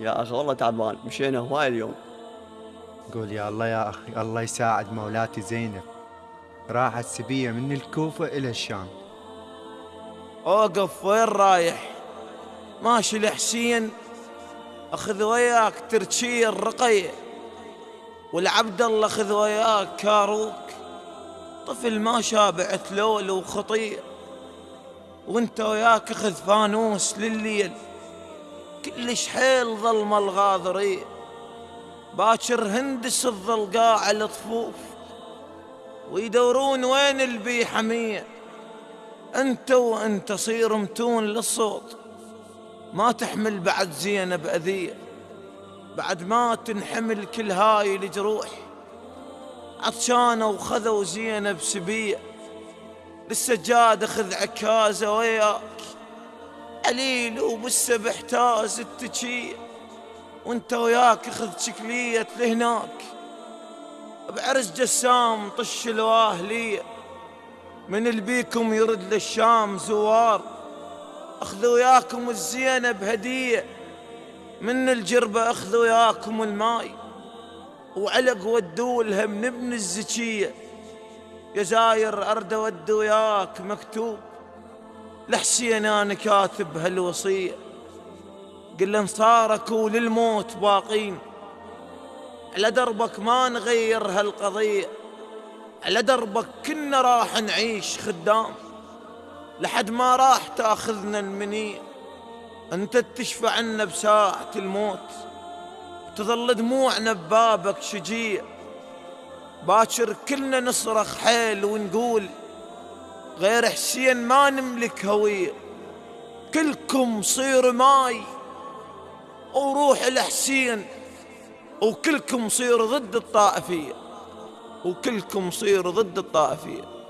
يا أخي والله تعبان مشينا هواي اليوم. قول يا الله يا أخي الله يساعد مولاتي زينب. راحت سبية من الكوفة إلى الشام. أوقف وين رايح؟ ماشي لحسين. أخذ وياك ترشي الرقية والعبد الله خذ وياك كاروك. طفل ما شابع تلول وخطير. وأنت وياك أخذ فانوس لليل. كلش حيل ظلم الغاضرين باكر هندس الظلقاع الطفوف ويدورون وين البي حمية أنت وأنت صير متون للصوت ما تحمل بعد زينب أذية. بعد ما تنحمل كل هاي الجروح. عطشانة وخذوا زينب سبية. للسجاد خذ عكازة وياك عليل وبالسبح تاز التشية وانت وياك خذ شكلية لهناك. بعرس جسام طش الواهلية من البيكم يرد للشام زوار. اخذوا وياكم الزينب هدية من الجربة اخذوا وياكم الماي. وعلق ودوا لها من ابن الزكية. يا زاير أرد ود وياك مكتوب. لحسين أنا كاتب هالوصية قل لهم صارك وللموت باقين. على دربك ما نغير هالقضية. على دربك كنا راح نعيش خدام. لحد ما راح تأخذنا المنية. أنت تشفع عنا بساعة الموت. تظل دموعنا ببابك شجيع. باكر كلنا نصرخ حيل ونقول غير حسين ما نملك هوية. كلكم صير ماي وروح الحسين وكلكم صير ضد الطائفية وكلكم صير ضد الطائفية.